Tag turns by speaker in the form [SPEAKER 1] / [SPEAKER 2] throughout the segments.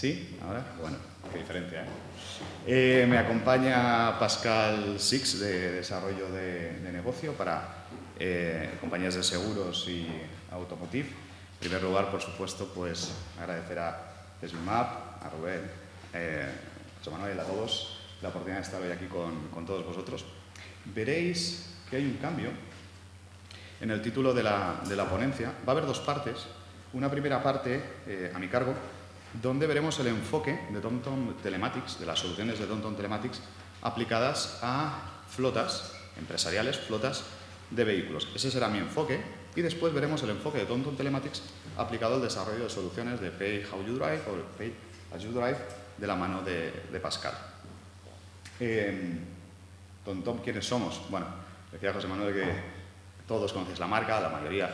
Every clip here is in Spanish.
[SPEAKER 1] ¿Sí? ¿Ahora? Bueno, qué diferencia, ¿eh? Eh, me acompaña Pascal Six de Desarrollo de, negocio para eh, compañías de seguros y automotive. En primer lugar, por supuesto, pues agradecer a Smap, a Rubén, a José Manuel, a todos la oportunidad de estar hoy aquí con, con todos vosotros. Veréis que hay un cambio en el título de la, de la ponencia. Va a haber dos partes. Una primera parte a mi cargo, donde veremos el enfoque de TomTom Telematics, de las soluciones de TomTom Telematics aplicadas a flotas empresariales, flotas de vehículos. Ese será mi enfoque y después veremos el enfoque de TomTom Telematics aplicado al desarrollo de soluciones de Pay How You Drive o Pay As You Drive de la mano de, Pascal. Eh, TomTom, ¿quiénes somos? Bueno, decía José Manuel que todos conocéis la marca, la mayoría,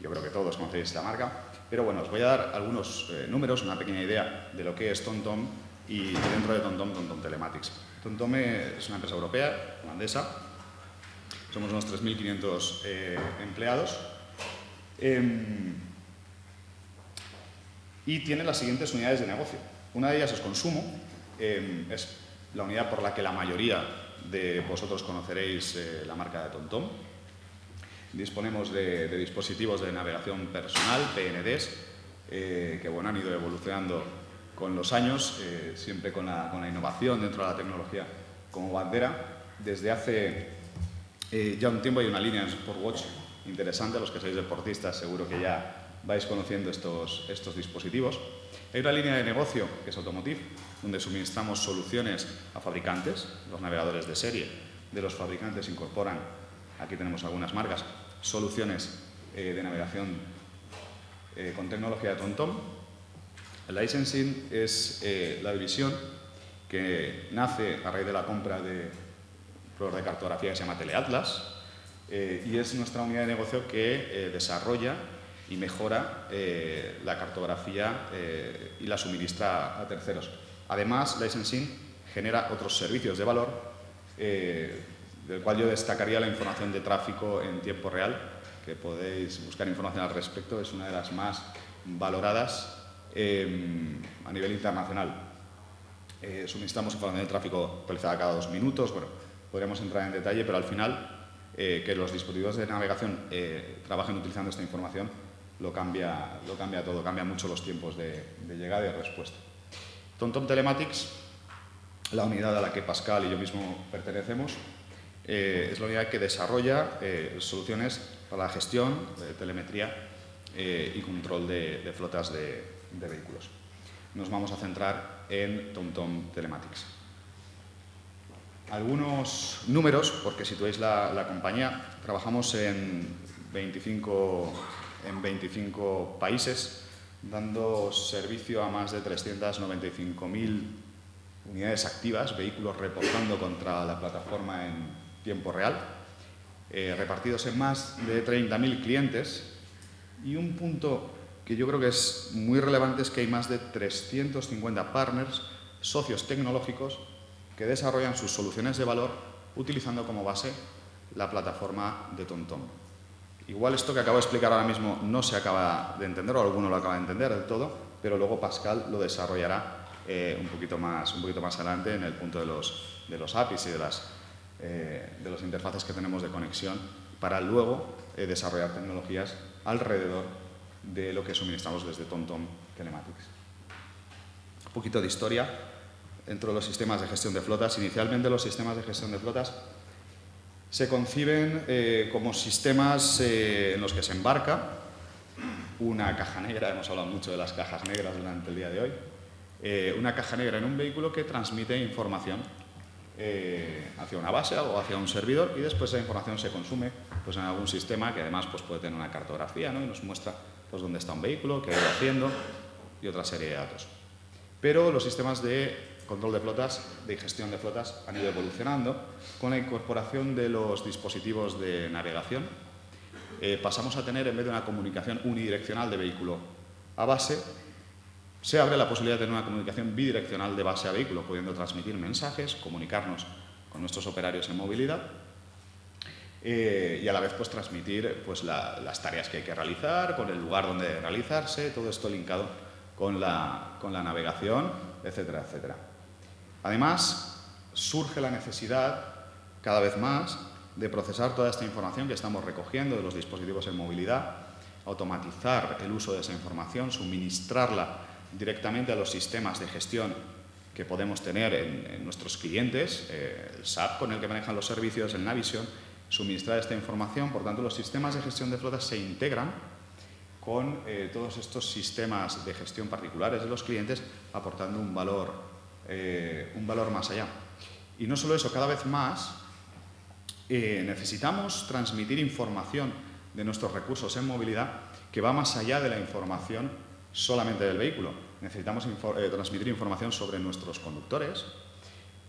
[SPEAKER 1] yo creo que todos conocéis la marca. Pero bueno, os voy a dar algunos eh, números, una pequeña idea de lo que es TomTom y dentro de TomTom, TomTom Telematics. TomTom es una empresa europea, holandesa, somos unos 3.500 eh, empleados em, y tiene las siguientes unidades de negocio. Una de ellas es consumo, em, es la unidad por la que la mayoría de vosotros conoceréis eh, la marca de TomTom, Disponemos de, dispositivos de navegación personal, PNDs, eh, que bueno, han ido evolucionando con los años, eh, siempre con la, innovación dentro de la tecnología como bandera. Desde hace eh, ya un tiempo hay una línea en Sportwatch interesante, los que sois deportistas seguro que ya vais conociendo estos, estos dispositivos. Hay una línea de negocio que es Automotive, donde suministramos soluciones a fabricantes, los navegadores de serie de los fabricantes incorporan Aquí tenemos algunas marcas, soluciones eh, de navegación eh, con tecnología de TomTom. El licensing es eh, la división que nace a raíz de la compra de un de cartografía que se llama Teleatlas y es nuestra unidad de negocio que desarrolla y mejora la cartografía y la suministra a terceros. Además, licensing genera otros servicios de valor del cual yo destacaría la información de tráfico en tiempo real, que podéis buscar información al respecto, es una de las más valoradas em, a nivel internacional. Eh, suministramos información de tráfico actualizada cada dos minutos, bueno, podríamos entrar en detalle, pero al final eh, que los dispositivos de navegación eh, trabajen utilizando esta información lo cambia, lo cambia todo, cambia mucho los tiempos de, de llegada y de respuesta. TomTom Telematics, la unidad a la que Pascal y yo mismo pertenecemos, eh, es la unidad que desarrolla eh, soluciones para la gestión de telemetría eh, y control de, flotas de, vehículos. Nos vamos a centrar en TomTom Telematics. Algunos números, porque si la, la compañía, trabajamos en 25, en 25 países, dando servicio a más de 395.000 unidades activas, vehículos reportando contra la plataforma en tiempo real, eh, repartidos en más de 30.000 clientes y un punto que yo creo que es muy relevante es que hay más de 350 partners, socios tecnológicos, que desarrollan sus soluciones de valor utilizando como base la plataforma de TomTom. Igual esto que acabo de explicar ahora mismo no se acaba de entender o alguno lo acaba de entender del todo, pero luego Pascal lo desarrollará eh, un, poquito más, un poquito más adelante en el punto de los, de los APIs y de las eh, de las interfaces que tenemos de conexión para luego eh, desarrollar tecnologías alrededor de lo que suministramos desde TomTom Telematics. Un poquito de historia dentro de los sistemas de gestión de flotas. Inicialmente los sistemas de gestión de flotas se conciben eh, como sistemas en los que se embarca una caja negra, hemos hablado mucho de las cajas negras durante el día de hoy, una caja negra en un vehículo que transmite información eh, hacia una base o hacia un servidor y después esa información se consume pues, en algún sistema que además pues, puede tener una cartografía ¿no? y nos muestra pues, dónde está un vehículo, qué va haciendo y otra serie de datos. Pero los sistemas de control de flotas, de gestión de flotas, han ido evolucionando con la incorporación de los dispositivos de navegación. Eh, pasamos a tener, en vez de una comunicación unidireccional de vehículo a base, se abre la posibilidad de tener una comunicación bidireccional de base a vehículo, pudiendo transmitir mensajes, comunicarnos con nuestros operarios en movilidad eh, y a la vez pues, transmitir pues, las tareas que hay que realizar, con el lugar donde realizarse, todo esto linkado con la, con la navegación, etcétera, etcétera. Además, surge la necesidad, cada vez más, de procesar toda esta información que estamos recogiendo de los dispositivos en movilidad, automatizar el uso de esa información, suministrarla directamente a los sistemas de gestión que podemos tener en, nuestros clientes, eh, el SAP con el que manejan los servicios, el Navision, suministrar esta información. Por tanto, los sistemas de gestión de flotas se integran con eh, todos estos sistemas de gestión particulares de los clientes, aportando un valor, eh, un valor más allá. Y no solo eso, cada vez más necesitamos transmitir información de nuestros recursos en movilidad que va más allá de la información solamente del vehículo. Necesitamos eh, transmitir información sobre nuestros conductores,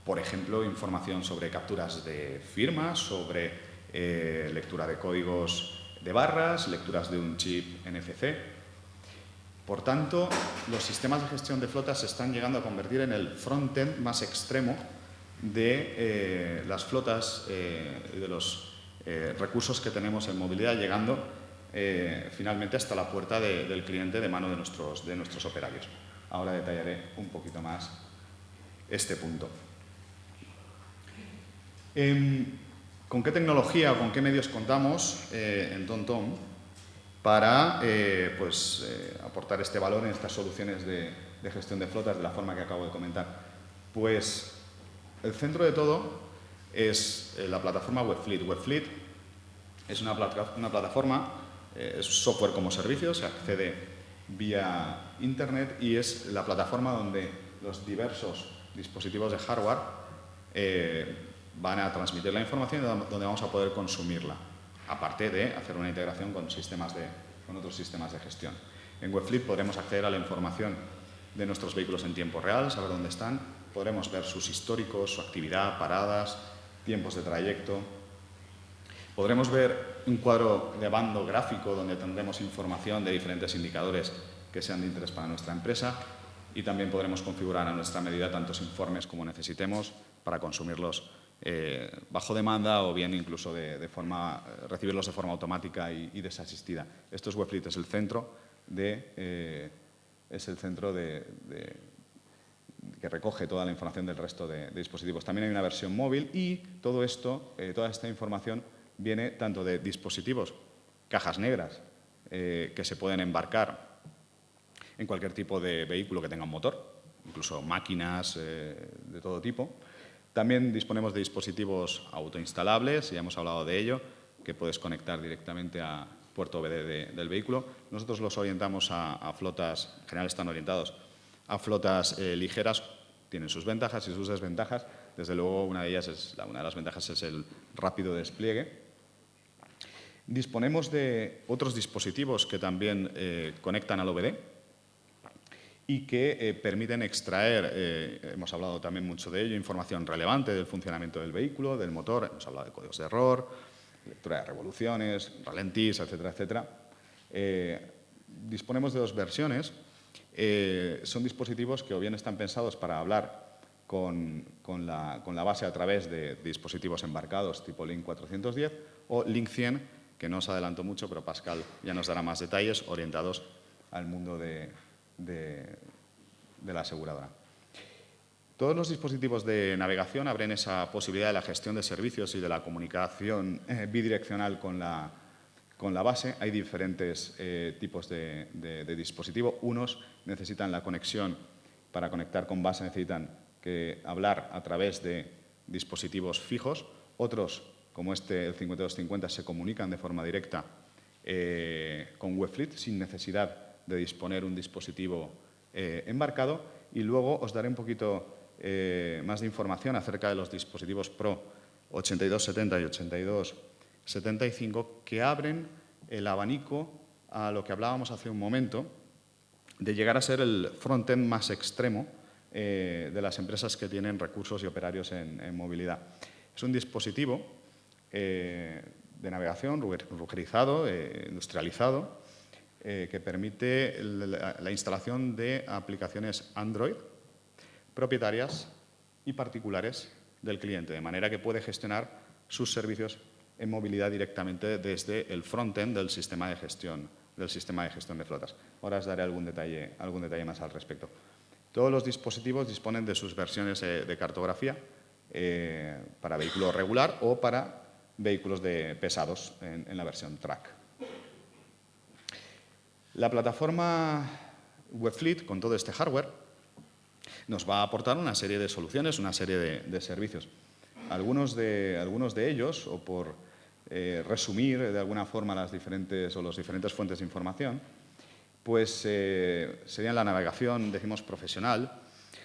[SPEAKER 1] por ejemplo, información sobre capturas de firmas, sobre eh, lectura de códigos de barras, lecturas de un chip NFC. Por tanto, los sistemas de gestión de flotas se están llegando a convertir en el front-end más extremo de eh, las flotas y de los recursos que tenemos en movilidad, llegando eh, finalmente hasta la puerta del cliente de mano de nuestros, de nuestros operarios. Ahora detallaré un poquito más este punto. Em, ¿Con qué tecnología o con qué medios contamos eh, en TomTom para eh, pues, aportar este valor en estas soluciones de, gestión de flotas de la forma que acabo de comentar? Pues el centro de todo es la plataforma WebFleet. WebFleet es una, plataforma es software como servicio, se accede vía Internet y es la plataforma donde los diversos dispositivos de hardware eh, van a transmitir la información y donde vamos a poder consumirla, aparte de hacer una integración con, sistemas de, con otros sistemas de gestión. En Webflip podremos acceder a la información de nuestros vehículos en tiempo real, saber dónde están, podremos ver sus históricos, su actividad, paradas, tiempos de trayecto, Podremos ver un cuadro de bando gráfico donde tendremos información de diferentes indicadores que sean de interés para nuestra empresa y también podremos configurar a nuestra medida tantos informes como necesitemos para consumirlos eh, bajo demanda o bien incluso de, forma, recibirlos de forma automática y, desasistida. Esto es Webfleet, es el centro, de, eh, es el centro de, que recoge toda la información del resto de, dispositivos. También hay una versión móvil y todo esto, eh, toda esta información viene tanto de dispositivos, cajas negras, eh, que se pueden embarcar en cualquier tipo de vehículo que tenga un motor, incluso máquinas eh, de todo tipo. También disponemos de dispositivos autoinstalables, ya hemos hablado de ello, que puedes conectar directamente a puerto OBD del vehículo. Nosotros los orientamos a, flotas, en general están orientados a flotas eh, ligeras, tienen sus ventajas y sus desventajas. Desde luego, una de ellas es, una de las ventajas es el rápido despliegue, Disponemos de otros dispositivos que también eh, conectan al OBD y que eh, permiten extraer, eh, hemos hablado también mucho de ello, información relevante del funcionamiento del vehículo, del motor, hemos hablado de códigos de error, lectura de revoluciones, ralentís, etcétera, etcétera. disponemos de dos versiones. son dispositivos que o bien están pensados para hablar con, con, la, con la base a través de dispositivos embarcados tipo Link 410 o Link 100 que no os adelanto mucho, pero Pascal ya nos dará más detalles orientados al mundo de, la aseguradora. Todos los dispositivos de navegación abren esa posibilidad de la gestión de servicios y de la comunicación eh, bidireccional con la, con la base. Hay diferentes eh, tipos de, de, dispositivo. Unos necesitan la conexión, para conectar con base necesitan que hablar a través de dispositivos fijos. Otros como este, el 5250, se comunican de forma directa eh, con Webfleet sin necesidad de disponer un dispositivo eh, embarcado. Y luego os daré un poquito eh, más de información acerca de los dispositivos Pro 8270 y 8275 que abren el abanico a lo que hablábamos hace un momento de llegar a ser el front-end más extremo de las empresas que tienen recursos y operarios en, en movilidad. Es un dispositivo eh, de navegación rugerizado, eh, industrializado, eh, que permite la, instalación de aplicaciones Android propietarias y particulares del cliente, de manera que puede gestionar sus servicios en movilidad directamente desde el frontend del sistema de gestión del sistema de gestión de flotas. Ahora os daré algún detalle, algún detalle más al respecto. Todos los dispositivos disponen de sus versiones de cartografía para vehículo regular o para vehículos de pesados en, la versión track. La plataforma Webfleet, con todo este hardware, nos va a aportar una serie de soluciones, una serie de, servicios. Algunos de, algunos de, ellos, o por eh, resumir de alguna forma las diferentes, o diferentes fuentes de información, pues eh, serían la navegación, decimos, profesional.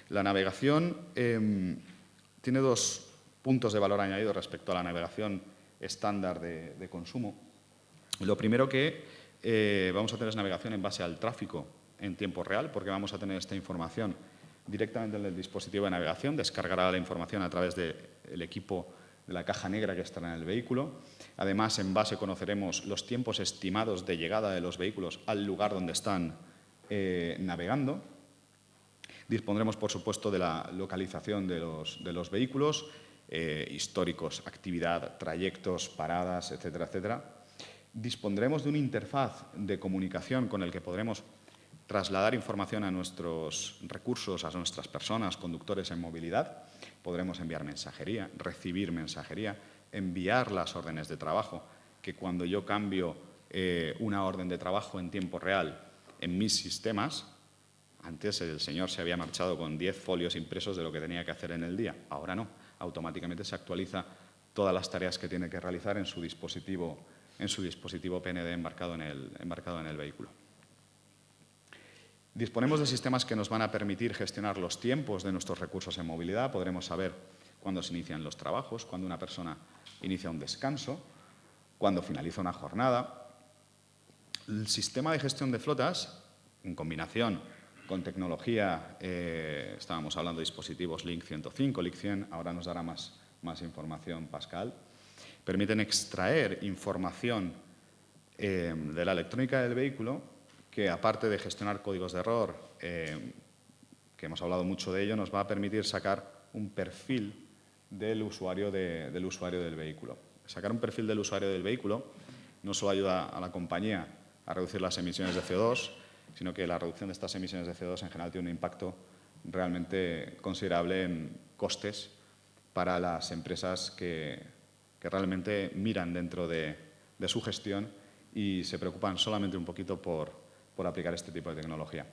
[SPEAKER 1] La navegación em, tiene dos puntos de valor añadido respecto a la navegación estándar de, consumo. Lo primero que eh, vamos a tener es navegación en base al tráfico en tiempo real, porque vamos a tener esta información directamente en el dispositivo de navegación, descargará la información a través del equipo de la caja negra que estará en el vehículo. Además, en base conoceremos los tiempos estimados de llegada de los vehículos al lugar donde están eh, navegando. Dispondremos, por supuesto, de la localización de los, vehículos, eh, históricos, actividad, trayectos, paradas, etcétera, etcétera. Dispondremos de una interfaz de comunicación con el que podremos trasladar información a nuestros recursos, a nuestras personas, conductores en movilidad. Podremos enviar mensajería, recibir mensajería, enviar las órdenes de trabajo, que cuando yo cambio eh, una orden de trabajo en tiempo real en mis sistemas, antes el señor se había marchado con 10 folios impresos de lo que tenía que hacer en el día, ahora no, automáticamente se actualiza todas las tareas que tiene que realizar en su dispositivo, en su dispositivo PND embarcado en el, embarcado en el vehículo. Disponemos de sistemas que nos van a permitir gestionar los tiempos de nuestros recursos en movilidad. Podremos saber cuándo se inician los trabajos, cuándo una persona inicia un descanso, cuándo finaliza una jornada. El sistema de gestión de flotas, en combinación con tecnología, eh, estábamos hablando de dispositivos Link 105, Link 100, ahora nos dará más, más información Pascal, permiten extraer información eh, de la electrónica del vehículo que aparte de gestionar códigos de error, eh, que hemos hablado mucho de ello, nos va a permitir sacar un perfil del usuario, del usuario del vehículo. Sacar un perfil del usuario del vehículo no solo ayuda a la compañía a reducir las emisiones de CO2, sino que la reducción de estas emisiones de CO2 en general tiene un impacto realmente considerable en costes para las empresas que, realmente miran dentro de, su gestión y se preocupan solamente un poquito por, por aplicar este tipo de tecnología.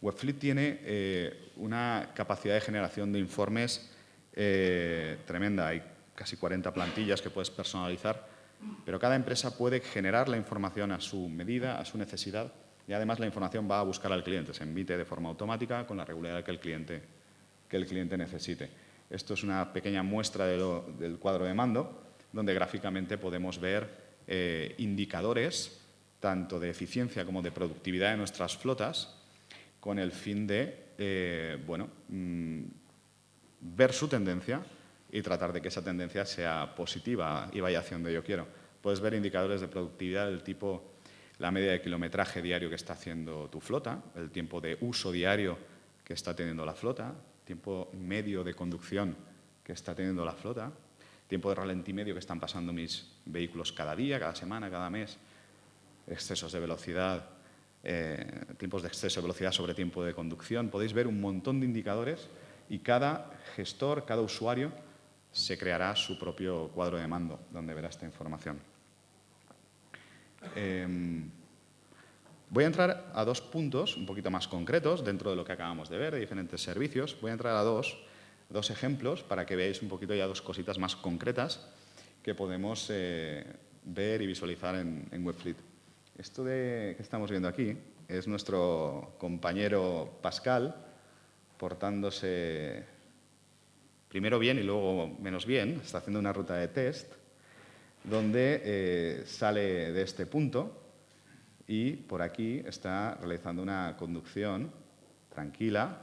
[SPEAKER 1] Webfleet tiene eh, una capacidad de generación de informes eh, tremenda. Hay casi 40 plantillas que puedes personalizar, pero cada empresa puede generar la información a su medida, a su necesidad, y además la información va a buscar al cliente. Se emite de forma automática con la regularidad que el cliente, que el cliente necesite. Esto es una pequeña muestra del cuadro de mando, donde gráficamente podemos ver eh, indicadores tanto de eficiencia como de productividad de nuestras flotas con el fin de eh, bueno, mm, ver su tendencia y tratar de que esa tendencia sea positiva y vaya hacia donde yo quiero. Puedes ver indicadores de productividad del tipo la media de kilometraje diario que está haciendo tu flota, el tiempo de uso diario que está teniendo la flota, tiempo medio de conducción que está teniendo la flota, tiempo de ralentí medio que están pasando mis vehículos cada día, cada semana, cada mes, excesos de velocidad, eh, tiempos de exceso de velocidad sobre tiempo de conducción. Podéis ver un montón de indicadores y cada gestor, cada usuario, se creará su propio cuadro de mando donde verá esta información. Em, voy a entrar a dos puntos un poquito más concretos dentro de lo que acabamos de ver, de diferentes servicios. Voy a entrar a dos, dos ejemplos para que veáis un poquito ya dos cositas más concretas que podemos eh, ver y visualizar en, en Webfleet. Esto de, que estamos viendo aquí es nuestro compañero Pascal portándose primero bien y luego menos bien. Está haciendo una ruta de test donde eh, sale de este punto y por aquí está realizando una conducción tranquila,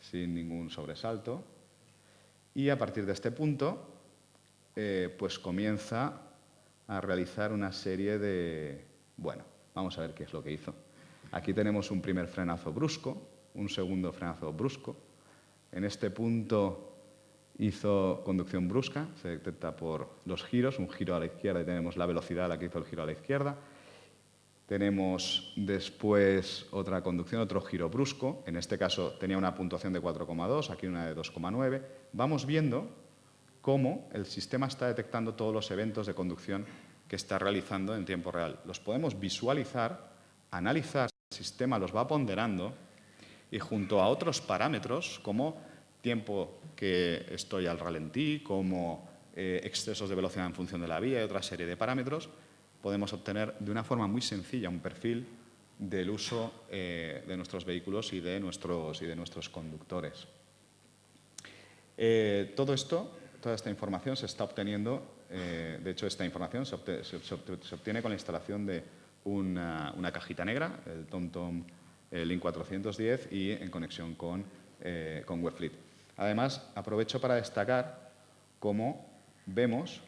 [SPEAKER 1] sin ningún sobresalto. Y a partir de este punto, eh, pues comienza a realizar una serie de bueno, vamos a ver qué es lo que hizo. Aquí tenemos un primer frenazo brusco, un segundo frenazo brusco. En este punto hizo conducción brusca, se detecta por los giros, un giro a la izquierda y tenemos la velocidad a la que hizo el giro a la izquierda. Tenemos después otra conducción, otro giro brusco, en este caso tenía una puntuación de 4,2, aquí una de 2,9. Vamos viendo cómo el sistema está detectando todos los eventos de conducción que está realizando en tiempo real. Los podemos visualizar, analizar, el sistema los va ponderando y junto a otros parámetros como tiempo que estoy al ralentí, como eh, excesos de velocidad en función de la vía y otra serie de parámetros, podemos obtener de una forma muy sencilla un perfil del uso eh, de nuestros vehículos y de nuestros, y de nuestros conductores. Eh, todo esto, toda esta información se está obteniendo, de hecho esta información se, obtiene, con la instalación de una, una cajita negra, el TomTom Link 410 y en conexión con, con Webfleet. Además, aprovecho para destacar cómo vemos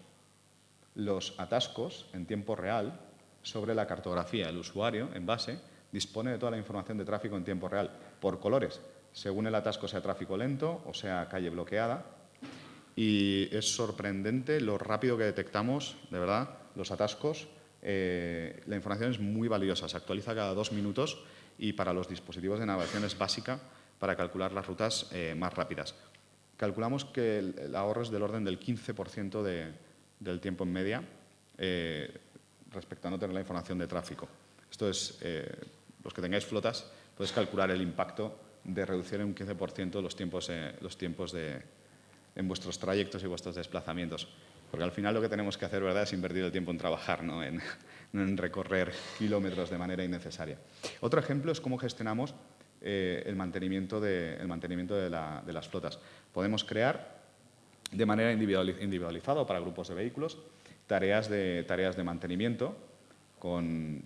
[SPEAKER 1] los atascos en tiempo real sobre la cartografía. El usuario, en base, dispone de toda la información de tráfico en tiempo real, por colores, según el atasco sea tráfico lento o sea calle bloqueada. Y es sorprendente lo rápido que detectamos, de verdad, los atascos. Eh, la información es muy valiosa, se actualiza cada dos minutos y para los dispositivos de navegación es básica para calcular las rutas eh, más rápidas. Calculamos que el, ahorro es del orden del 15% del tiempo en media eh, respecto a no tener la información de tráfico. Esto es, eh, los que tengáis flotas, podéis calcular el impacto de reducir en un 15% los tiempos, los tiempos de, en vuestros trayectos y vuestros desplazamientos. Porque al final lo que tenemos que hacer ¿verdad? es invertir el tiempo en trabajar, no en, en recorrer kilómetros de manera innecesaria. Otro ejemplo es cómo gestionamos eh, el mantenimiento, de, mantenimiento de, las flotas. Podemos crear de manera individualizada o para grupos de vehículos tareas de, tareas de mantenimiento con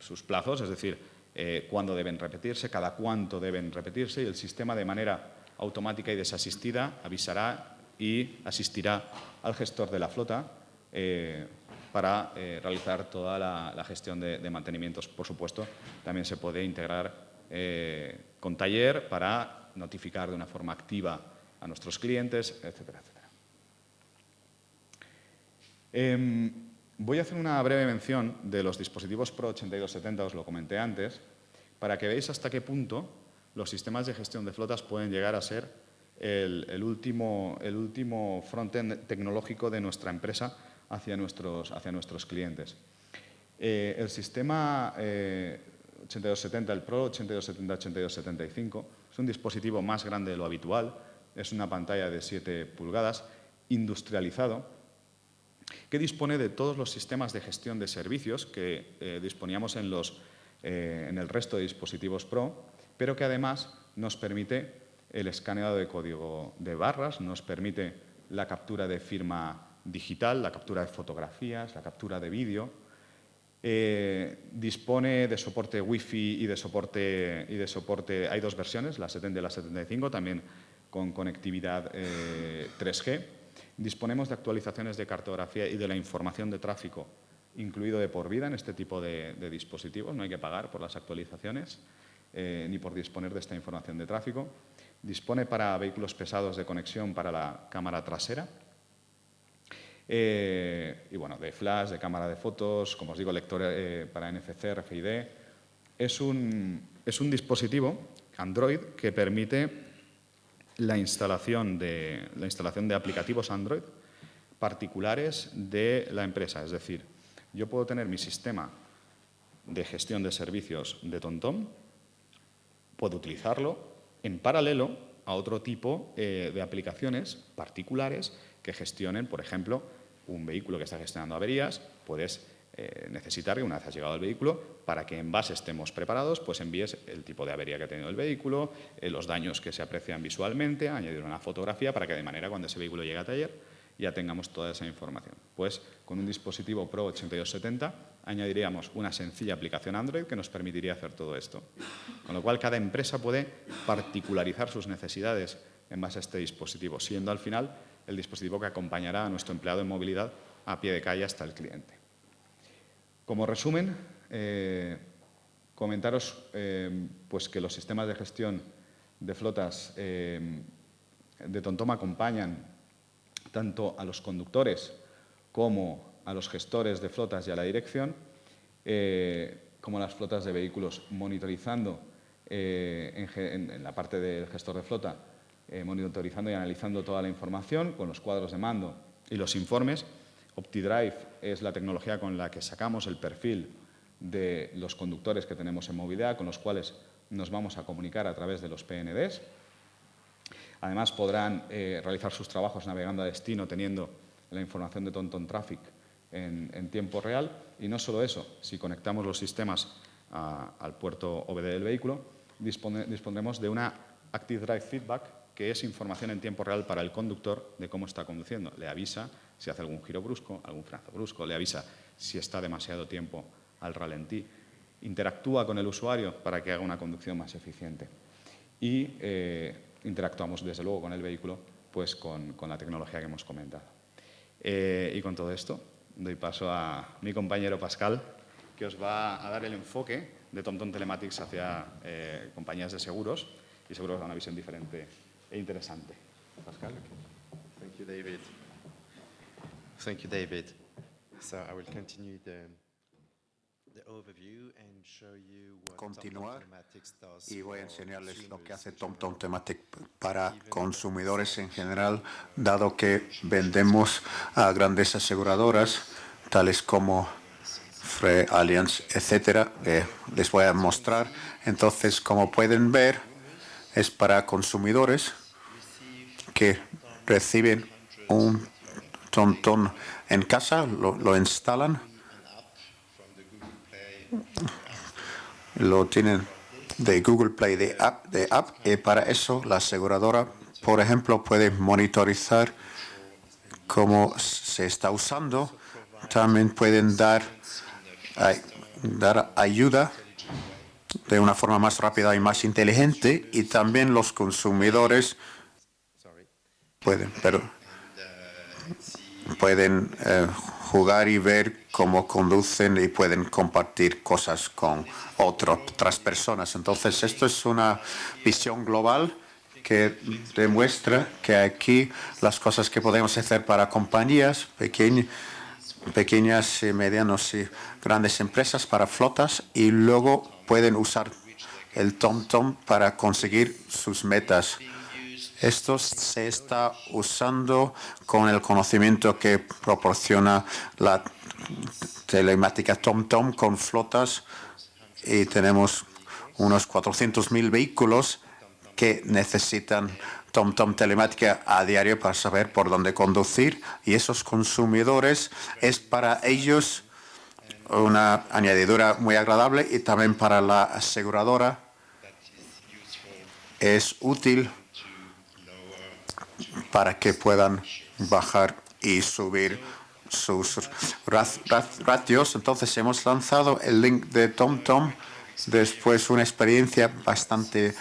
[SPEAKER 1] sus plazos, es decir, eh, cuándo deben repetirse, cada cuánto deben repetirse y el sistema de manera automática y desasistida avisará y asistirá al gestor de la flota eh, para realizar toda la, gestión de, de, mantenimientos. Por supuesto, también se puede integrar eh, con taller para notificar de una forma activa a nuestros clientes, etcétera, etcétera. Em, voy a hacer una breve mención de los dispositivos Pro 8270, os lo comenté antes, para que veáis hasta qué punto los sistemas de gestión de flotas pueden llegar a ser el, último, el último frontend tecnológico de nuestra empresa hacia nuestros, hacia nuestros clientes. Eh, el sistema eh, 8270, el Pro 8270-8275. Es un dispositivo más grande de lo habitual, es una pantalla de 7 pulgadas, industrializado, que dispone de todos los sistemas de gestión de servicios que eh, disponíamos en, los, eh, en el resto de dispositivos Pro, pero que además nos permite el escaneado de código de barras, nos permite la captura de firma digital, la captura de fotografías, la captura de vídeo, eh, dispone de soporte Wi-Fi y de soporte, y de soporte, hay dos versiones, la 70 y la 75, también con conectividad 3G. Eh, Disponemos de actualizaciones de cartografía y de la información de tráfico, incluido de por vida en este tipo de, dispositivos, no hay que pagar por las actualizaciones eh, ni por disponer de esta información de tráfico. Dispone para vehículos pesados de conexión para la cámara trasera, eh, y bueno, de flash, de cámara de fotos, como os digo, lector eh, para NFC, RFID. Es un, es un dispositivo Android que permite la instalación, de, la instalación de aplicativos Android particulares de la empresa. Es decir, yo puedo tener mi sistema de gestión de servicios de TomTom, puedo utilizarlo en paralelo a otro tipo eh, de aplicaciones particulares que gestionen, por ejemplo, un vehículo que está gestionando averías, puedes eh, necesitar que una vez has llegado al vehículo, para que en base estemos preparados, pues envíes el tipo de avería que ha tenido el vehículo, eh, los daños que se aprecian visualmente, añadir una fotografía para que de manera cuando ese vehículo llegue a taller ya tengamos toda esa información. Pues con un dispositivo Pro 8270 añadiríamos una sencilla aplicación Android que nos permitiría hacer todo esto. Con lo cual cada empresa puede particularizar sus necesidades en base a este dispositivo, siendo al final el dispositivo que acompañará a nuestro empleado en movilidad a pie de calle hasta el cliente. Como resumen, eh, comentaros eh, pues que los sistemas de gestión de flotas eh, de TomTom acompañan tanto a los conductores como a los gestores de flotas y a la dirección, como a las flotas de vehículos, monitorizando eh, en, la parte del gestor de flota, eh, monitorizando y analizando toda la información con los cuadros de mando y los informes. OptiDrive es la tecnología con la que sacamos el perfil de los conductores que tenemos en movilidad, con los cuales nos vamos a comunicar a través de los PNDs. Además, podrán eh, realizar sus trabajos navegando a destino, teniendo la información de TomTom Traffic en, tiempo real. Y no solo eso, si conectamos los sistemas al puerto OBD del vehículo, dispondremos de una Active Drive Feedback, que es información en tiempo real para el conductor de cómo está conduciendo. Le avisa si hace algún giro brusco, algún frenazo brusco, le avisa si está demasiado tiempo al ralentí, interactúa con el usuario para que haga una conducción más eficiente. Y eh, interactuamos, desde luego, con el vehículo, pues con, la tecnología que hemos comentado. Eh, y con todo esto, doy paso a mi compañero Pascal, que os va a dar el enfoque de TomTom Telematics hacia eh, compañías de seguros y seguro que una visión diferente e interesante. Pascal.
[SPEAKER 2] Thank you, David. Thank you, David. So I will continue the
[SPEAKER 3] continuar y voy a enseñarles lo que hace TomTom Tematic para consumidores en general, dado que vendemos a grandes aseguradoras, tales como Free Allianz, etcétera. les voy a mostrar. Entonces, como pueden ver, es para consumidores que reciben un TomTom en casa, lo instalan lo tienen de Google Play de app, de app y para eso la aseguradora, por ejemplo, puede monitorizar cómo se está usando. También pueden dar, dar ayuda de una forma más rápida y más inteligente y también los consumidores pueden, pero pueden eh, jugar y ver cómo conducen y pueden compartir cosas con otras personas. Entonces, esto es una visión global que demuestra que aquí las cosas que podemos hacer para compañías pequeñas y medianas y grandes empresas, para flotas, y luego pueden usar el TomTom -tom para conseguir sus metas. Esto se está usando con el conocimiento que proporciona la telemática TomTom con flotas y tenemos unos 400.000 vehículos que necesitan TomTom telemática a diario para saber por dónde conducir y esos consumidores es para ellos una añadidura muy agradable y también para la aseguradora es útil para que puedan bajar y subir sus ratios. Entonces hemos lanzado el link de TomTom después una experiencia bastante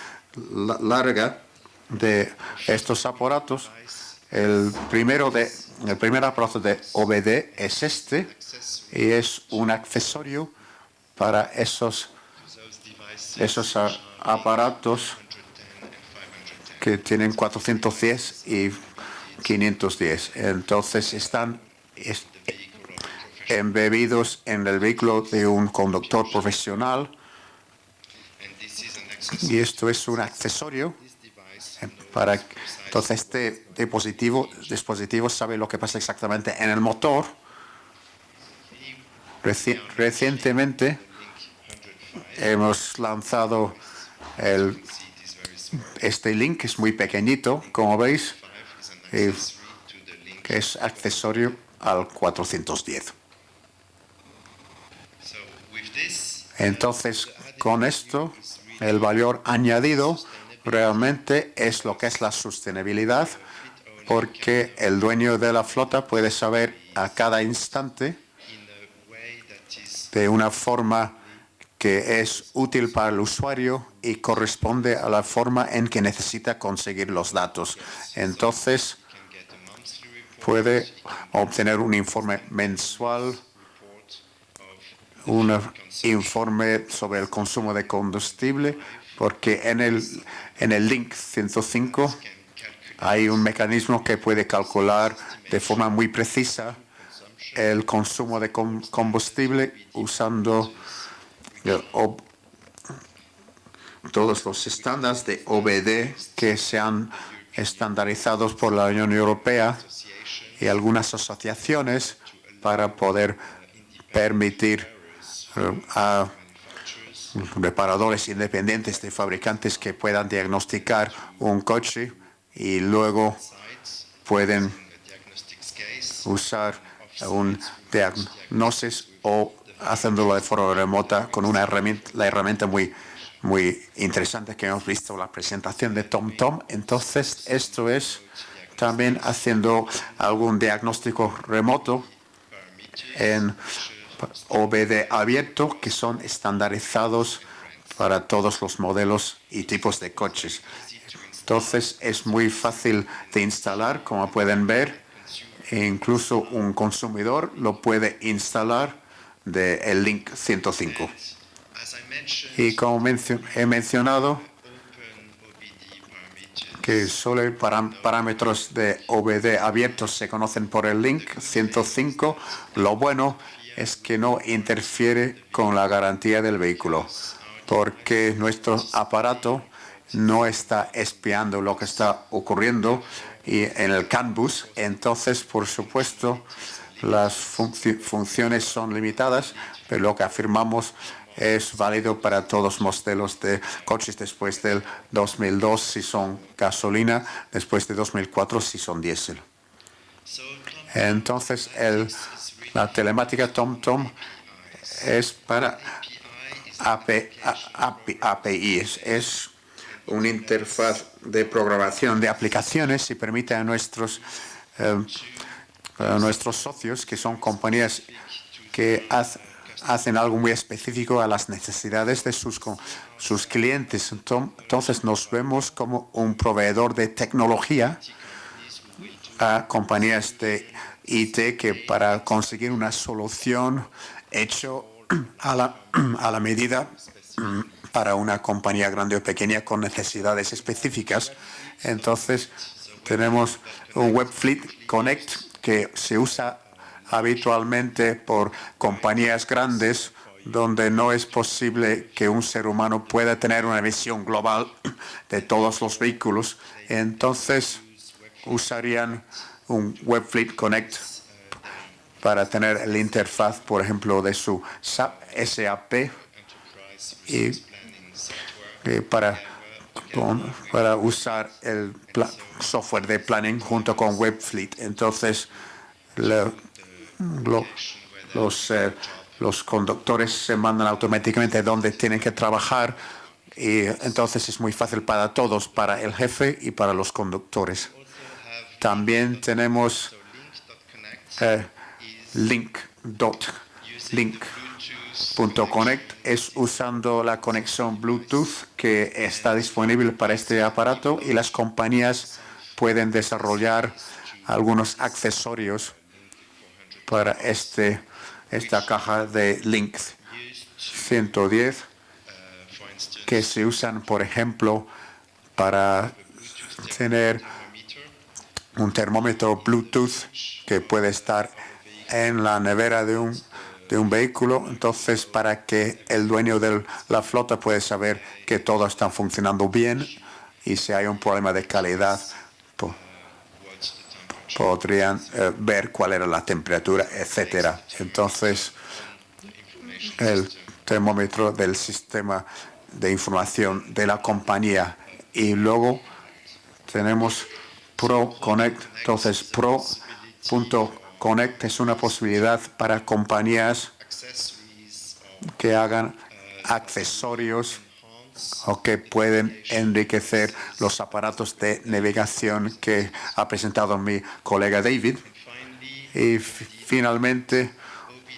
[SPEAKER 3] larga de estos aparatos. El primero de el primer aparato de OBD es este y es un accesorio para esos esos aparatos que tienen 410 y 510. Entonces están embebidos en el vehículo de un conductor profesional y esto es un accesorio para entonces este dispositivo, dispositivo sabe lo que pasa exactamente en el motor. recientemente hemos lanzado el este link es muy pequeñito, como veis, que es accesorio al 410. Entonces, con esto, el valor añadido realmente es lo que es la sostenibilidad, porque el dueño de la flota puede saber a cada instante de una forma que es útil para el usuario y corresponde a la forma en que necesita conseguir los datos. Entonces, puede obtener un informe mensual, un informe sobre el consumo de combustible, porque en el, en el link 105 hay un mecanismo que puede calcular de forma muy precisa el consumo de combustible usando todos los estándares de OBD que se han estandarizados por la Unión Europea y algunas asociaciones para poder permitir eh, a reparadores independientes de fabricantes que puedan diagnosticar un coche y luego pueden usar un diagnóstico o haciéndolo de forma remota con una herramienta, la herramienta muy, muy interesante que hemos visto la presentación de TomTom. Entonces, esto es también haciendo algún diagnóstico remoto en OBD abierto que son estandarizados para todos los modelos y tipos de coches. Entonces es muy fácil de instalar, como pueden ver. E incluso un consumidor lo puede instalar del el link 105. Y como he mencionado, que solo parámetros de OBD abiertos se conocen por el link 105. Lo bueno es que no interfiere con la garantía del vehículo, porque nuestro aparato no está espiando lo que está ocurriendo y en el CAN-bus. Entonces, por supuesto, las funciones son limitadas, pero lo que afirmamos es válido para todos los modelos de coches después del 2002 si son gasolina, después de 2004 si son diésel. Entonces, el la telemática TomTom es para API, es una interfaz de programación de aplicaciones y permite a nuestros, eh, a nuestros socios, que son compañías que hacen algo muy específico a las necesidades de sus clientes. Entonces nos vemos como un proveedor de tecnología a compañías de IT que para conseguir una solución hecho a la, a la medida para una compañía grande o pequeña con necesidades específicas. Entonces, tenemos un WebFleet Connect que se usa habitualmente por compañías grandes donde no es posible que un ser humano pueda tener una visión global de todos los vehículos. Entonces, usarían un WebFleet Connect para tener la interfaz, por ejemplo, de su SAP y para, para usar el software de planning junto con WebFleet. Entonces, los, eh, los conductores se mandan automáticamente donde tienen que trabajar y entonces es muy fácil para todos, para el jefe y para los conductores. También tenemos eh, link.link.connect es usando la conexión Bluetooth que está disponible para este aparato y las compañías pueden desarrollar algunos accesorios para este, esta caja de Link 110 que se usan, por ejemplo, para tener un termómetro Bluetooth que puede estar en la nevera de un, de un vehículo, entonces para que el dueño de la flota pueda saber que todo está funcionando bien y si hay un problema de calidad podrían eh, ver cuál era la temperatura, etcétera. Entonces, el termómetro del sistema de información de la compañía y luego tenemos Pro Connect. Entonces, Pro.connect es una posibilidad para compañías que hagan accesorios o que pueden enriquecer los aparatos de navegación que ha presentado mi colega David. Y finalmente,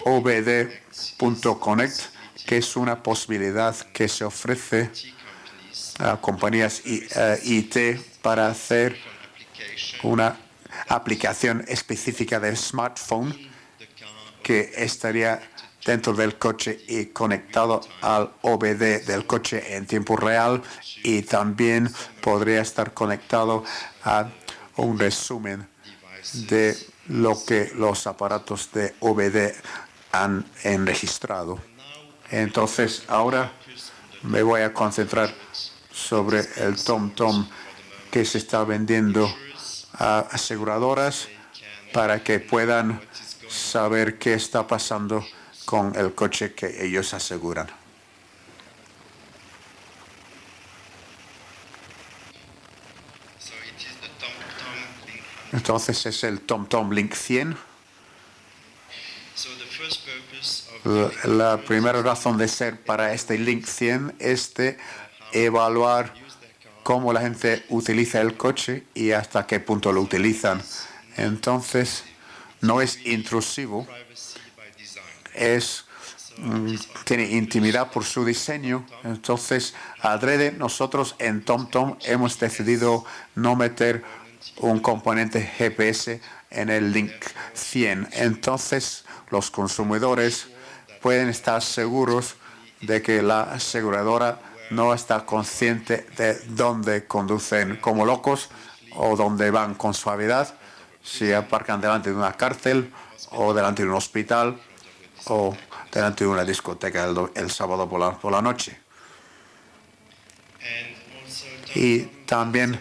[SPEAKER 3] OBD.connect, que es una posibilidad que se ofrece a compañías IT eh, para hacer una aplicación específica del smartphone que estaría dentro del coche y conectado al OBD del coche en tiempo real y también podría estar conectado a un resumen de lo que los aparatos de OBD han enregistrado. Entonces, ahora me voy a concentrar sobre el TomTom que se está vendiendo aseguradoras para que puedan saber qué está pasando con el coche que ellos aseguran. Entonces es el TomTom Link 100. La primera razón de ser para este Link 100 es de evaluar cómo la gente utiliza el coche y hasta qué punto lo utilizan. Entonces, no es intrusivo, es mm, tiene intimidad por su diseño. Entonces, adrede, nosotros en TomTom hemos decidido no meter un componente GPS en el link 100. Entonces, los consumidores pueden estar seguros de que la aseguradora no está consciente de dónde conducen como locos o dónde van con suavidad, si aparcan delante de una cárcel o delante de un hospital o delante de una discoteca el, sábado por la, por la noche. Y también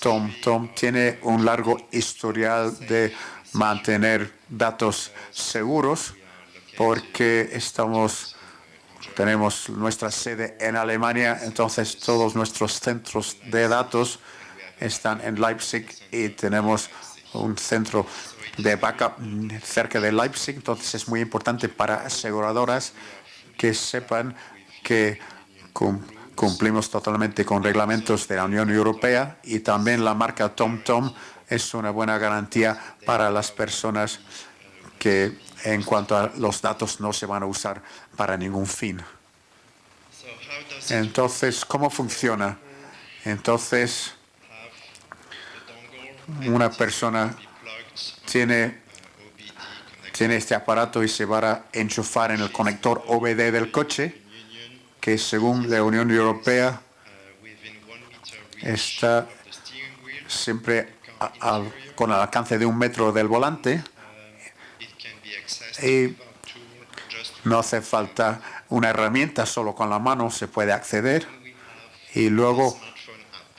[SPEAKER 3] Tom, Tom tiene un largo historial de mantener datos seguros porque estamos tenemos nuestra sede en Alemania, entonces todos nuestros centros de datos están en Leipzig y tenemos un centro de backup cerca de Leipzig, entonces es muy importante para aseguradoras que sepan que cumplimos totalmente con reglamentos de la Unión Europea y también la marca TomTom es una buena garantía para las personas que en cuanto a los datos no se van a usar para ningún fin. Entonces, ¿cómo funciona? Entonces, una persona tiene, tiene este aparato y se va a enchufar en el conector OBD del coche, que según la Unión Europea está siempre con el alcance de un metro del volante y no hace falta una herramienta, solo con la mano se puede acceder. Y luego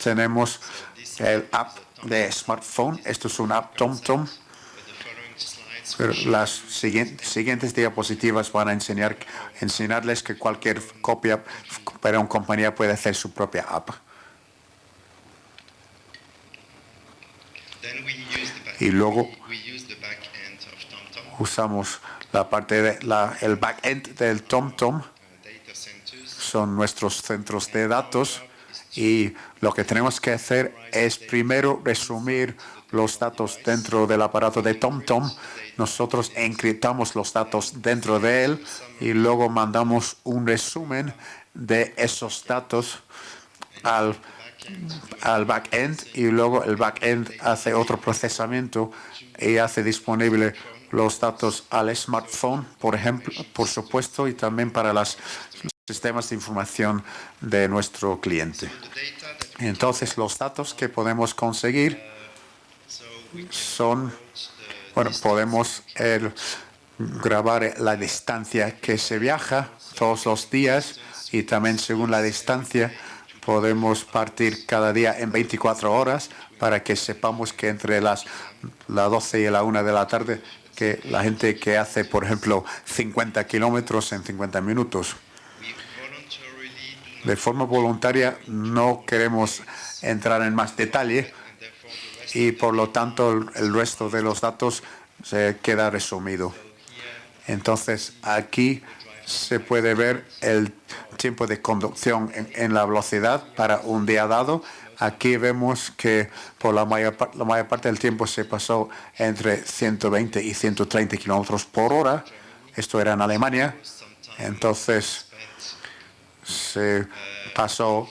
[SPEAKER 3] tenemos el app de smartphone. Esto es una app TomTom. las siguientes, diapositivas van a enseñar, enseñarles que cualquier copia para una compañía puede hacer su propia app. Y luego usamos la parte de la, el backend del TomTom son nuestros centros de datos y lo que tenemos que hacer es primero resumir los datos dentro del aparato de TomTom. Nosotros encriptamos los datos dentro de él y luego mandamos un resumen de esos datos al, al backend y luego el backend hace otro procesamiento y hace disponible los datos al smartphone, por ejemplo, por supuesto, y también para los sistemas de información de nuestro cliente. Entonces, los datos que podemos conseguir son, bueno, podemos grabar la distancia que se viaja todos los días y también según la distancia podemos partir cada día en 24 horas para que sepamos que entre las, las 12 y la 1 de la tarde que la gente que hace, por ejemplo, 50 kilómetros en 50 minutos. De forma voluntaria no queremos entrar en más detalle y por lo tanto el resto de los datos se queda resumido. Entonces aquí se puede ver el tiempo de conducción en, en la velocidad para un día dado Aquí vemos que por la mayor, parte del tiempo se pasó entre 120 y 130 kilómetros por hora. Esto era en Alemania. Entonces se pasó,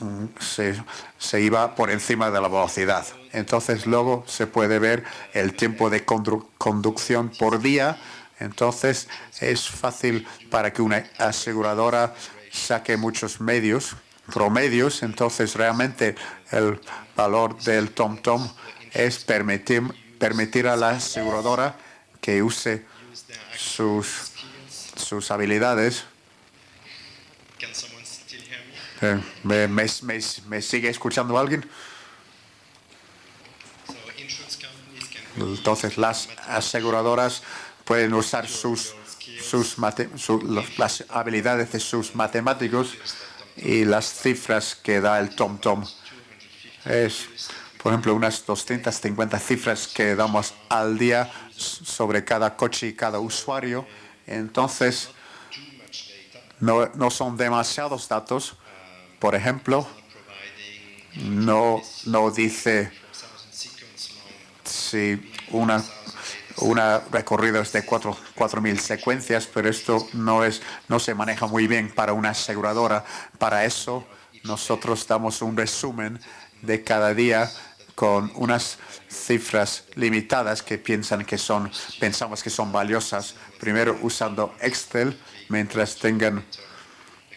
[SPEAKER 3] mm, se, se iba por encima de la velocidad. Entonces luego se puede ver el tiempo de conducción por día. Entonces es fácil para que una aseguradora saque muchos medios promedios, entonces realmente el valor del TomTom es permitir, permitir a la aseguradora que use sus, sus habilidades. Eh, ¿Me, me, me, sigue escuchando alguien? Entonces las aseguradoras pueden usar sus, sus las habilidades de sus matemáticos y las cifras que da el TomTom. Es, por ejemplo, unas 250 cifras que damos al día sobre cada coche y cada usuario. Entonces, no, no son demasiados datos. Por ejemplo, no, no dice si una, una recorrido es de cuatro- 4.000 secuencias, pero esto no, es, no se maneja muy bien para una aseguradora. Para eso, nosotros damos un resumen de cada día con unas cifras limitadas que piensan que son, pensamos que son valiosas. Primero usando Excel, mientras tengan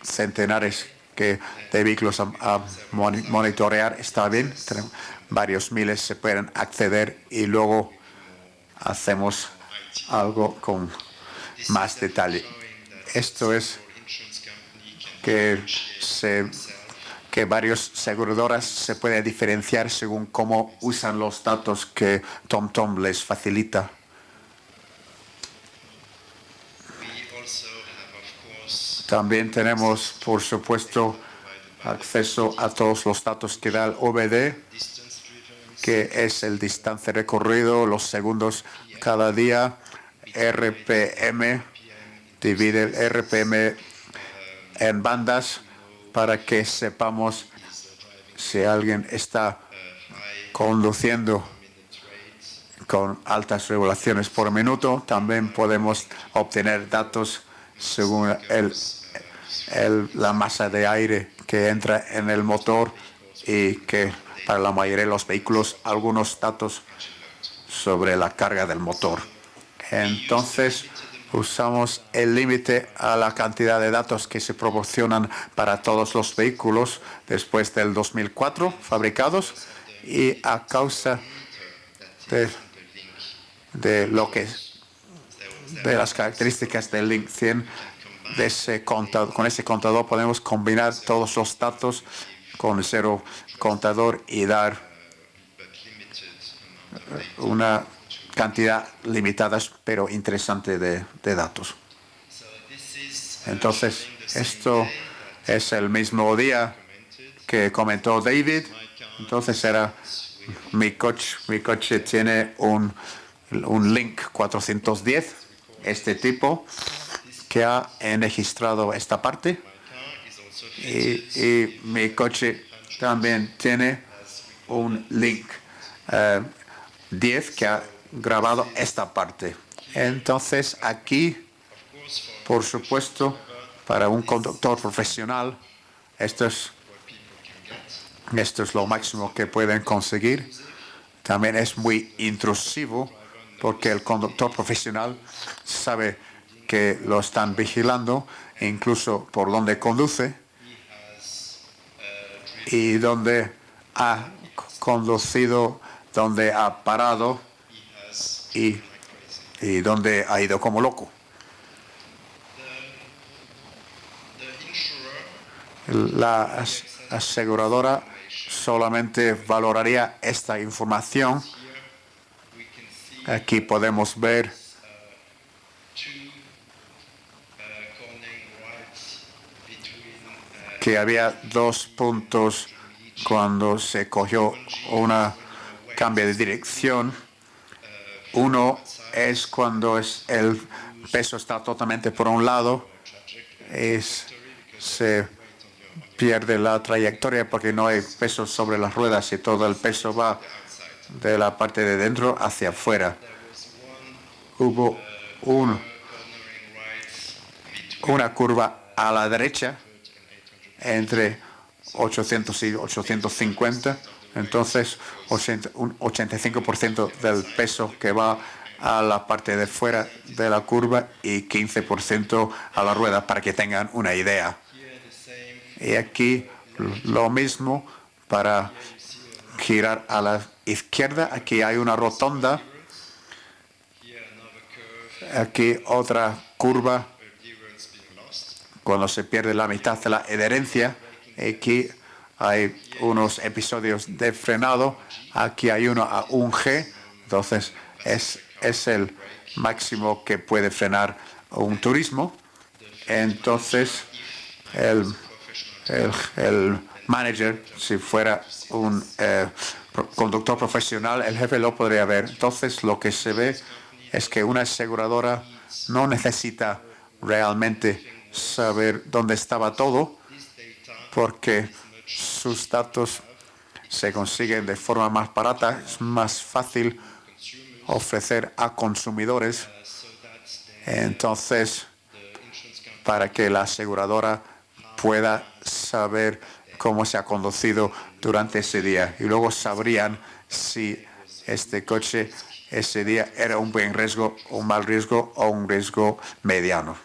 [SPEAKER 3] centenares que de vehículos a, a moni- monitorear está bien. Varios miles se pueden acceder y luego hacemos algo con más detalle. Esto es que se que varios aseguradoras se pueden diferenciar según cómo usan los datos que TomTom les facilita. También tenemos, por supuesto, acceso a todos los datos que da el OBD, que es el distancia recorrido, los segundos cada día, RPM, divide el RPM en bandas para que sepamos si alguien está conduciendo con altas regulaciones por minuto. También podemos obtener datos según el, la masa de aire que entra en el motor y que para la mayoría de los vehículos algunos datos sobre la carga del motor. Entonces usamos el límite a la cantidad de datos que se proporcionan para todos los vehículos después del 2004 fabricados y a causa de, lo que de las características del Link 100 de ese contador, con ese contador podemos combinar todos los datos con cero contador y dar una cantidad limitada pero interesante de, datos. Entonces, esto es el mismo día que comentó David. Entonces era mi coche, mi coche tiene un, un Link 410, este tipo, que ha registrado esta parte. y mi coche también tiene un Link eh, 10 que ha grabado esta parte. Entonces aquí, por supuesto, para un conductor profesional, esto es, esto es lo máximo que pueden conseguir. También es muy intrusivo porque el conductor profesional sabe que lo están vigilando, incluso por donde conduce y donde ha conducido, donde ha parado y, y donde ha ido como loco. La as- aseguradora solamente valoraría esta información. Aquí podemos ver que había dos puntos cuando se cogió una cambio de dirección. Uno es cuando es el peso está totalmente por un lado, es, se pierde la trayectoria porque no hay peso sobre las ruedas y todo el peso va de la parte de dentro hacia afuera. Hubo un, una curva a la derecha entre 800 y 850. Entonces, 80 un 85% del peso que va a la parte de fuera de la curva y 15% a la rueda, para que tengan una idea. Y aquí lo mismo para girar a la izquierda. Aquí hay una rotonda. Aquí otra curva. Cuando se pierde la mitad de la adherencia. Aquí hay unos episodios de frenado. Aquí hay uno a un G. Entonces es, es el máximo que puede frenar un turismo. Entonces el, el, el manager, si fuera un eh, conductor profesional, el jefe lo podría ver. Entonces lo que se ve es que una aseguradora no necesita realmente saber dónde estaba todo porque sus datos se consiguen de forma más barata, es más fácil ofrecer a consumidores. Entonces, para que la aseguradora pueda saber cómo se ha conducido durante ese día y luego sabrían si este coche ese día era un buen riesgo, un mal riesgo o un riesgo mediano.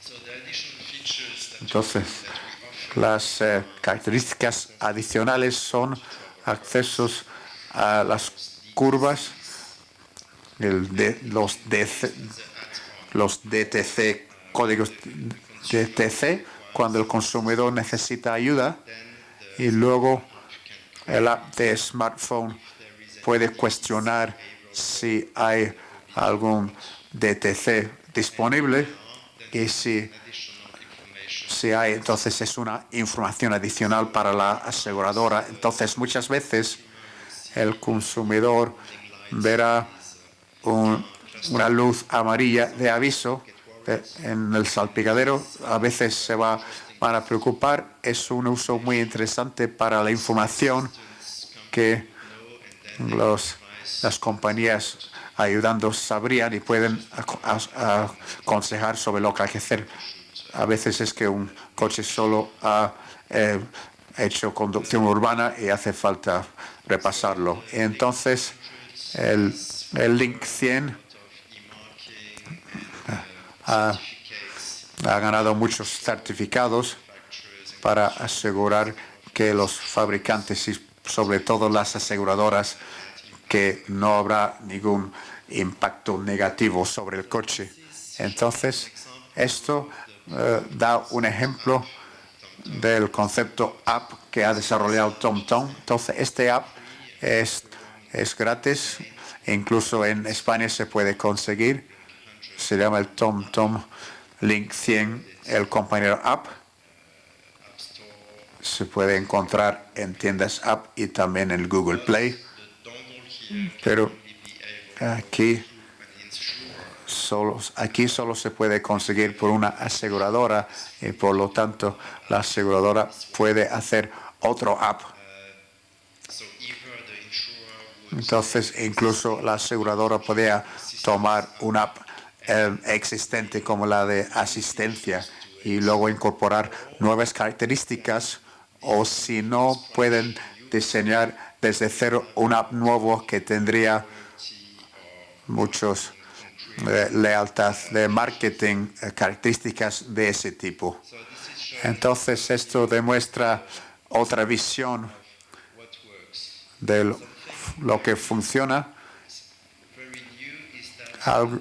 [SPEAKER 2] So the additional features that
[SPEAKER 3] Entonces, las eh, características adicionales son accesos a las curvas, los, los DTC, códigos DTC, cuando el consumidor necesita ayuda, y luego el app de smartphone puede cuestionar si hay algún DTC disponible y si hay, entonces es una información adicional para la aseguradora. Entonces, muchas veces el consumidor verá un- una luz amarilla de aviso en el salpicadero. A veces se va, van a preocupar. Es un uso muy interesante para la información que las compañías ayudando sabrían y pueden aconsejar sobre lo que hay que hacer. A veces es que un coche solo ha eh, hecho conducción urbana y hace falta repasarlo. Entonces, el, Link 100 ha, ha ganado muchos certificados para asegurar que los fabricantes y sobre todo las aseguradoras que no habrá ningún impacto negativo sobre el coche. Entonces, esto eh, da un ejemplo del concepto app que ha desarrollado TomTom. Entonces, este app es, es gratis, incluso en España se puede conseguir. Se llama el TomTom Link 100, el compañero app. Se puede encontrar en tiendas app y también en Google Play. Pero aquí aquí solo se puede conseguir por una aseguradora y por lo tanto la aseguradora puede hacer otro app. Entonces incluso la aseguradora podría tomar una app eh, existente como la de asistencia y luego incorporar nuevas características o si no pueden diseñar desde cero una app nuevo que tendría muchos eh, lealtad de marketing, eh, características de ese tipo. Entonces esto demuestra otra visión de lo, que funciona.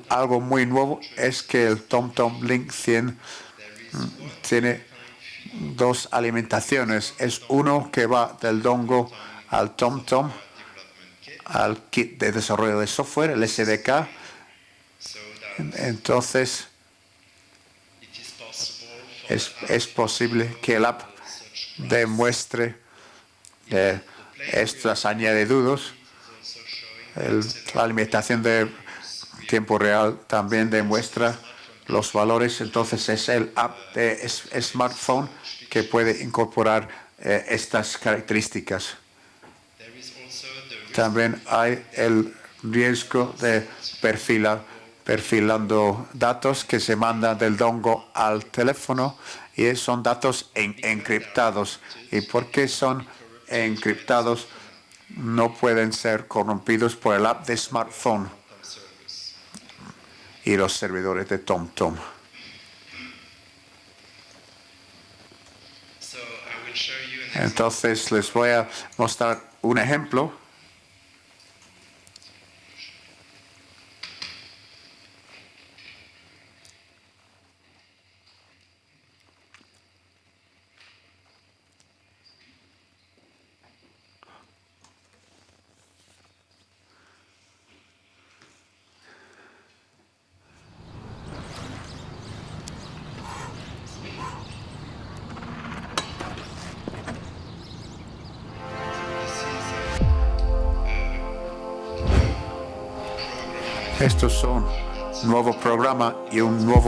[SPEAKER 3] Algo muy nuevo es que el TomTom Link 100 mm, tiene dos alimentaciones. Es uno que va del dongo al TomTom, al kit de desarrollo de software, el SDK. Entonces es, es posible que el app demuestre eh, estas añadidudos. El- la alimentación de tiempo real también demuestra los valores. Entonces es el app de smartphone que puede incorporar eh, estas características. También hay el riesgo de perfila, perfilando datos que se mandan del dongo al teléfono y son datos en- encriptados. ¿Y por qué son encriptados? No pueden ser corrompidos por el app de smartphone y los servidores de TomTom. Entonces les voy a mostrar un ejemplo.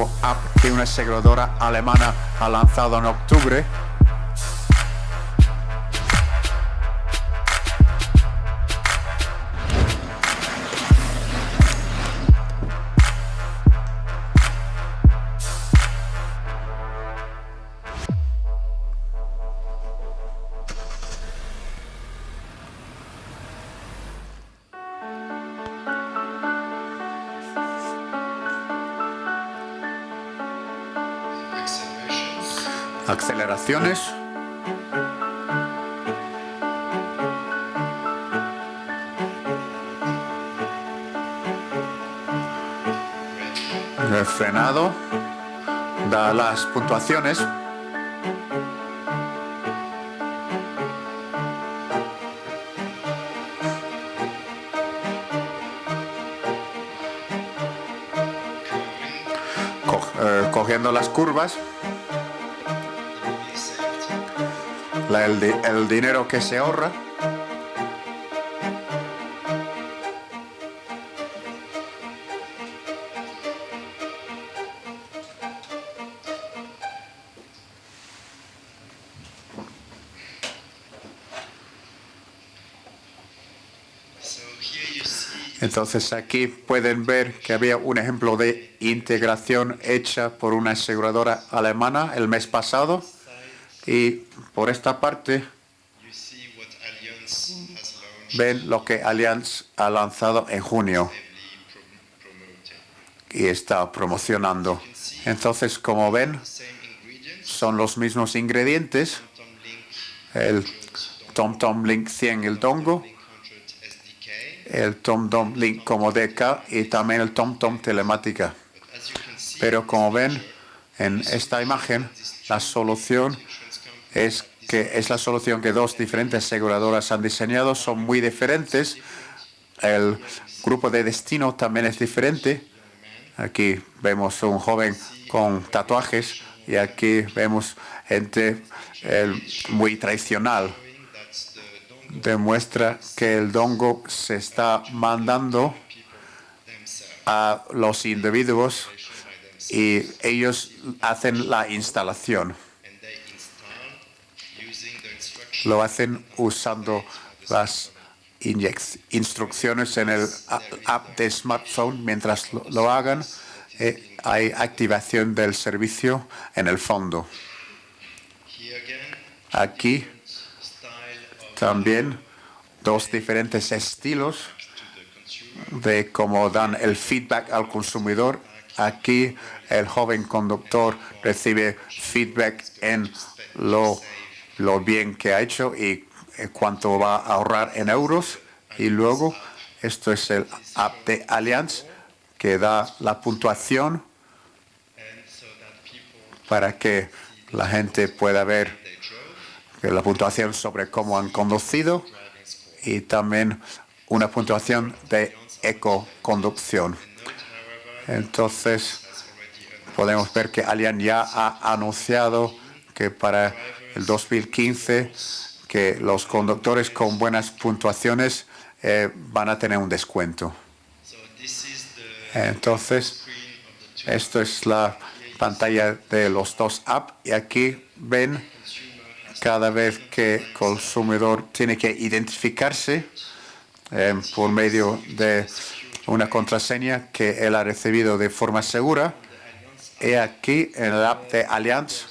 [SPEAKER 3] App que una aseguradora alemana ha lanzado en octubre. Las puntuaciones. Eh, cogiendo las curvas. el dinero que se ahorra. Entonces aquí pueden ver que había un ejemplo de integración hecha por una aseguradora alemana el mes pasado. Y por esta parte ven lo que Allianz ha lanzado en junio y está promocionando. Entonces, como ven, son los mismos ingredientes. El TomTom Link 100, el dongo,
[SPEAKER 2] Link 100 SDK.
[SPEAKER 3] El TomTom Link como DK y también el TomTom telemática.
[SPEAKER 2] Can see,
[SPEAKER 3] Pero como ven en esta imagen, la solución es que es la solución que dos diferentes aseguradoras han diseñado, son muy diferentes. El grupo de destino también es diferente. Aquí vemos un joven con tatuajes y aquí vemos gente eh, muy tradicional. Demuestra que el dongo se está mandando a los individuos y ellos hacen la instalación. lo hacen usando las instrucciones en el app de smartphone. Mientras lo, lo hagan, eh, hay activación del servicio en el fondo. Aquí también dos diferentes estilos de cómo dan el feedback al consumidor. Aquí el joven conductor recibe feedback en lo, bien que ha hecho y eh, cuánto va a ahorrar en euros. Y luego, esto es el app de Allianz que da la puntuación para que la gente pueda ver la puntuación sobre cómo han conducido y también una puntuación de ecoconducción. Entonces, podemos ver que Allianz ya ha anunciado que para el 2015 que los conductores con buenas puntuaciones eh, van a tener un descuento. Entonces, esto es la pantalla de los dos apps y aquí ven cada vez que el consumidor tiene que identificarse eh, por medio de una contraseña que él ha recibido de forma segura. Y aquí en el app de Allianz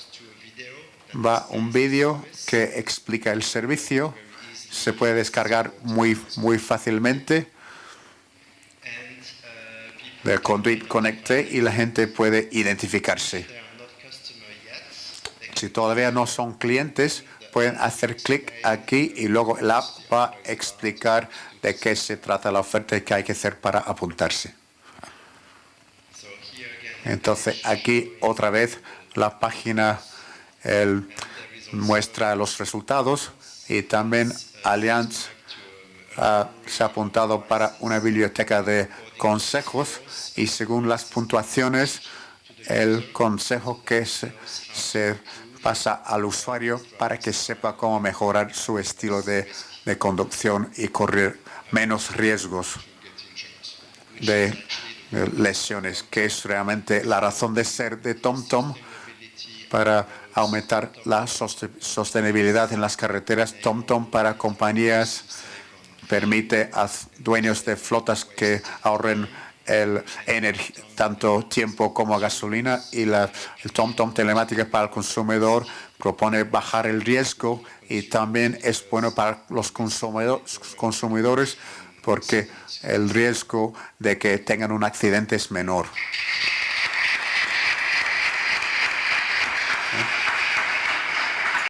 [SPEAKER 3] va un vídeo que explica el servicio. Se puede descargar muy, muy fácilmente de Conduit Connecte y la gente puede identificarse. Si todavía no son clientes, pueden hacer clic aquí y luego el app va a explicar de qué se trata la oferta y qué hay que hacer para apuntarse. Entonces aquí otra vez la página muestra los resultados y también Allianz se ha apuntado para una biblioteca de consejos y según las puntuaciones el consejo que se, pasa al usuario para que sepa cómo mejorar su estilo de, conducción y correr menos riesgos de lesiones, que es realmente la razón de ser de TomTom para aumentar la sostenibilidad en las carreteras. TomTom para compañías permite a dueños de flotas que ahorren el tanto tiempo como gasolina y la, el TomTom telemática para el consumidor propone bajar el riesgo y también es bueno para los consumidores porque el riesgo de que tengan un accidente es menor.